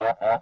Uh-huh.